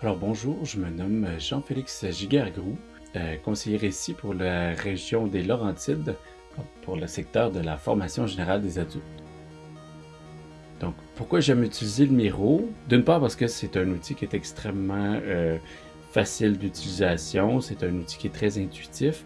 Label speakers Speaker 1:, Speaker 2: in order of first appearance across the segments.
Speaker 1: Alors bonjour, je me nomme Jean-Félix Gigergrou, euh, conseiller ici pour la région des Laurentides, pour le secteur de la formation générale des adultes. Donc, pourquoi j'aime utiliser le Miro? D'une part parce que c'est un outil qui est extrêmement euh, facile d'utilisation, c'est un outil qui est très intuitif,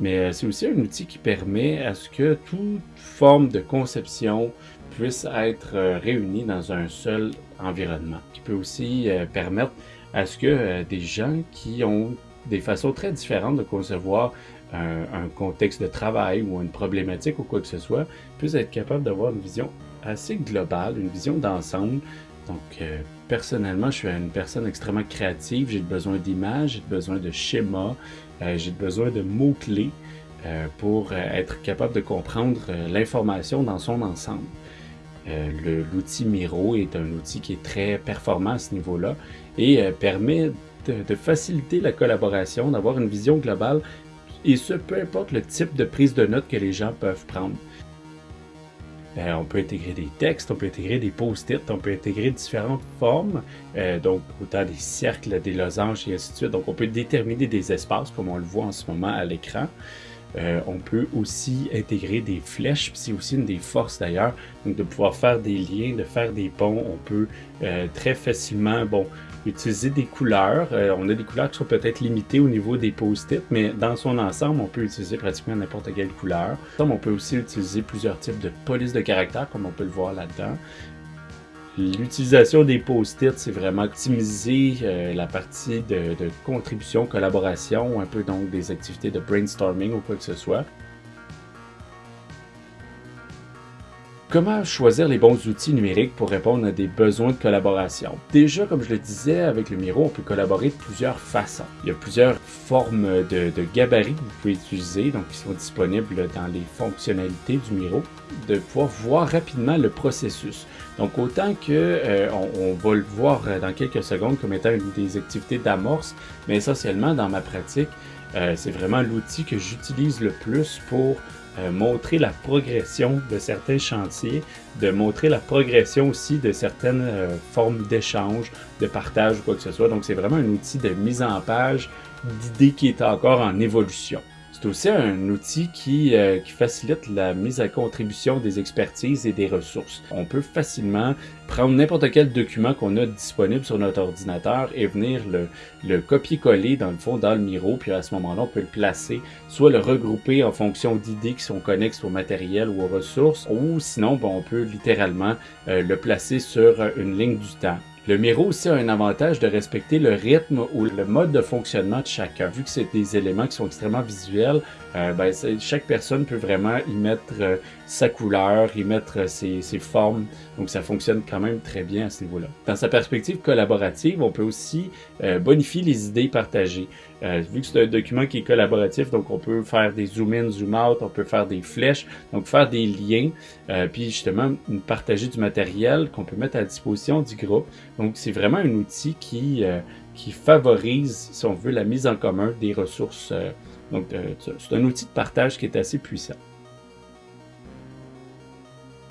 Speaker 1: mais euh, c'est aussi un outil qui permet à ce que toute forme de conception puisse être euh, réunie dans un seul environnement, qui peut aussi euh, permettre à ce que des gens qui ont des façons très différentes de concevoir un, contexte de travail ou une problématique ou quoi que ce soit, puissent être capables d'avoir une vision assez globale, une vision d'ensemble. Donc, personnellement, je suis une personne extrêmement créative, j'ai besoin d'images, j'ai besoin de schémas, euh, j'ai besoin de mots-clés euh, pour euh, être capable de comprendre l'information dans son ensemble. L'outil Miro est un outil qui est très performant à ce niveau-là et permet de, faciliter la collaboration, d'avoir une vision globale, et ce, peu importe le type de prise de notes que les gens peuvent prendre. Euh, on peut intégrer des textes, on peut intégrer des post-it, on peut intégrer différentes formes, euh, donc autant des cercles, des losanges et ainsi de suite. Donc on peut déterminer des espaces comme on le voit en ce moment à l'écran. Euh, on peut aussi intégrer des flèches, c'est aussi une des forces d'ailleurs, donc de pouvoir faire des liens, de faire des ponts. On peut très facilement, bon, utiliser des couleurs. Euh, on a des couleurs qui sont peut-être limitées au niveau des post-it, mais dans son ensemble, on peut utiliser pratiquement n'importe quelle couleur. on peut aussi utiliser plusieurs types de polices de caractère, comme on peut le voir là-dedans. L'utilisation des post-it, c'est vraiment optimiser euh, la partie de, de, contribution, collaboration, un peu donc des activités de brainstorming ou quoi que ce soit. Comment choisir les bons outils numériques pour répondre à des besoins de collaboration? Déjà, comme je le disais, avec le Miro, on peut collaborer de plusieurs façons. Il y a plusieurs formes de, gabarits que vous pouvez utiliser, donc qui sont disponibles dans les fonctionnalités du Miro, de pouvoir voir rapidement le processus. Donc, autant que euh, on, va le voir dans quelques secondes comme étant une des activités d'amorce, mais essentiellement, dans ma pratique, euh, c'est vraiment l'outil que j'utilise le plus pour euh, montrer la progression de certains chantiers, de montrer la progression aussi de certaines euh, formes d'échange, de partage ou quoi que ce soit. Donc c'est vraiment un outil de mise en page d'idées qui est encore en évolution. C'est aussi un outil qui, euh, qui, facilite la mise à contribution des expertises et des ressources. On peut facilement prendre n'importe quel document qu'on a disponible sur notre ordinateur et venir le, le copier-coller dans le fond dans le Miro, puis à ce moment-là, on peut le placer, soit le regrouper en fonction d'idées qui sont connexes au matériel ou aux ressources, ou sinon, on peut littéralement euh, le placer sur une ligne du temps. Le Miro aussi a un avantage de respecter le rythme ou le mode de fonctionnement de chacun. Vu que c'est des éléments qui sont extrêmement visuels, euh, ben, chaque personne peut vraiment y mettre euh, sa couleur, y mettre euh, ses, ses, formes. Donc ça fonctionne quand même très bien à ce niveau-là. Dans sa perspective collaborative, on peut aussi bonifier les idées partagées. Vu que c'est un document qui est collaboratif, donc on peut faire des zoom-in, zoom-out, on peut faire des flèches, donc faire des liens, puis justement partager du matériel qu'on peut mettre à disposition du groupe. Donc c'est vraiment un outil qui, qui favorise, si on veut, la mise en commun des ressources donc, euh, c'est un outil de partage qui est assez puissant.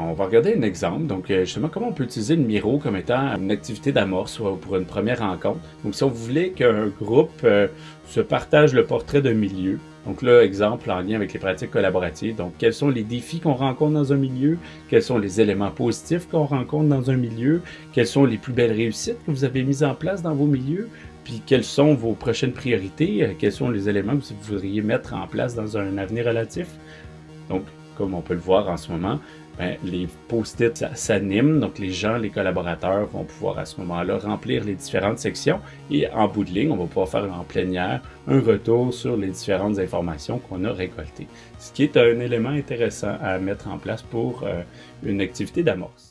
Speaker 1: On va regarder un exemple. Donc, euh, justement, comment on peut utiliser le Miro comme étant une activité d'amorce pour une première rencontre? Donc, si on voulait qu'un groupe euh, se partage le portrait d'un milieu, donc là, exemple en lien avec les pratiques collaboratives. Donc, quels sont les défis qu'on rencontre dans un milieu? Quels sont les éléments positifs qu'on rencontre dans un milieu? Quelles sont les plus belles réussites que vous avez mises en place dans vos milieux? Puis quelles sont vos prochaines priorités? Euh, quels sont les éléments que vous voudriez mettre en place dans un avenir relatif? Donc, comme on peut le voir en ce moment, ben, les post-it s'animent, donc les gens, les collaborateurs vont pouvoir à ce moment-là remplir les différentes sections et en bout de ligne, on va pouvoir faire en plénière un retour sur les différentes informations qu'on a récoltées. Ce qui est un élément intéressant à mettre en place pour euh, une activité d'amorce.